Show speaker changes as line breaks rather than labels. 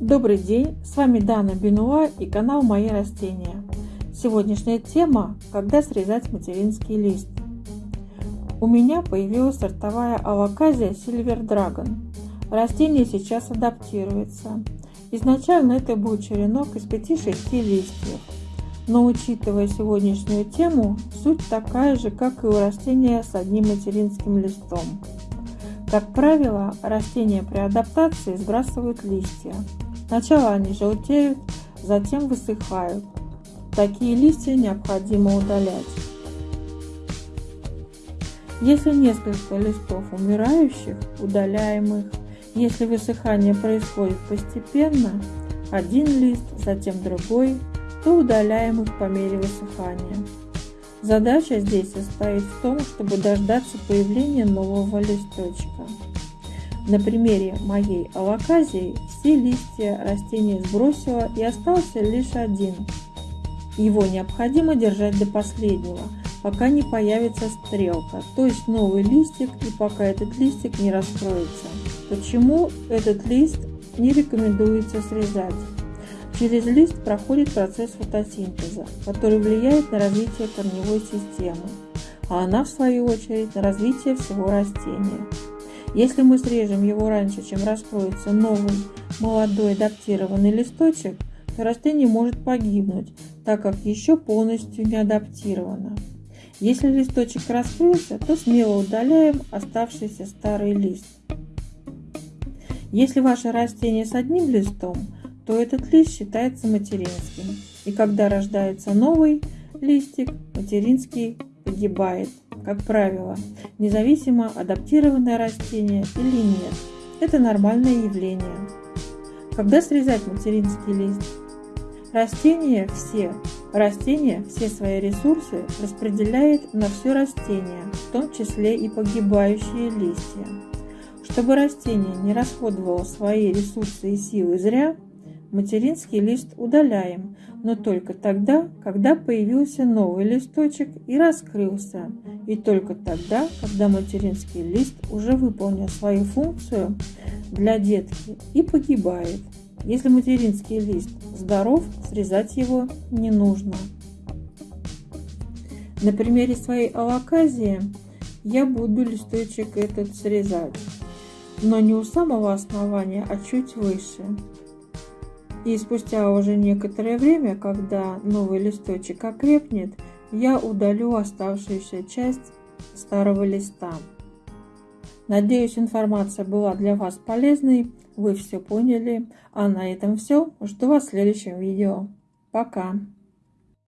Добрый день, с вами Дана Бенуа и канал Мои растения. Сегодняшняя тема – когда срезать материнский лист. У меня появилась сортовая алаказия Silver Dragon. Растение сейчас адаптируется. Изначально это был черенок из 5-6 листьев. Но учитывая сегодняшнюю тему, суть такая же, как и у растения с одним материнским листом. Как правило, растения при адаптации сбрасывают листья. Сначала они желтеют, затем высыхают. Такие листья необходимо удалять. Если несколько листов умирающих, удаляем их. Если высыхание происходит постепенно, один лист, затем другой, то удаляем их по мере высыхания. Задача здесь состоит в том, чтобы дождаться появления нового листочка. На примере моей алаказии все листья растения сбросила и остался лишь один. Его необходимо держать до последнего, пока не появится стрелка, то есть новый листик и пока этот листик не раскроется. Почему этот лист не рекомендуется срезать? Через лист проходит процесс фотосинтеза, который влияет на развитие корневой системы, а она в свою очередь на развитие всего растения. Если мы срежем его раньше, чем раскроется новый молодой адаптированный листочек, то растение может погибнуть, так как еще полностью не адаптировано. Если листочек раскрылся, то смело удаляем оставшийся старый лист. Если ваше растение с одним листом, то этот лист считается материнским. И когда рождается новый листик, материнский погибает как правило, независимо адаптированное растение или нет. Это нормальное явление. Когда срезать материнский лист? Растение все, растение все свои ресурсы распределяет на все растение, в том числе и погибающие листья. Чтобы растение не расходовало свои ресурсы и силы зря, Материнский лист удаляем, но только тогда, когда появился новый листочек и раскрылся, и только тогда, когда материнский лист уже выполнил свою функцию для детки и погибает. Если материнский лист здоров, срезать его не нужно. На примере своей алаказии я буду листочек этот срезать, но не у самого основания, а чуть выше. И спустя уже некоторое время, когда новый листочек окрепнет, я удалю оставшуюся часть старого листа. Надеюсь, информация была для вас полезной, вы все поняли. А на этом все. Жду вас в следующем видео. Пока!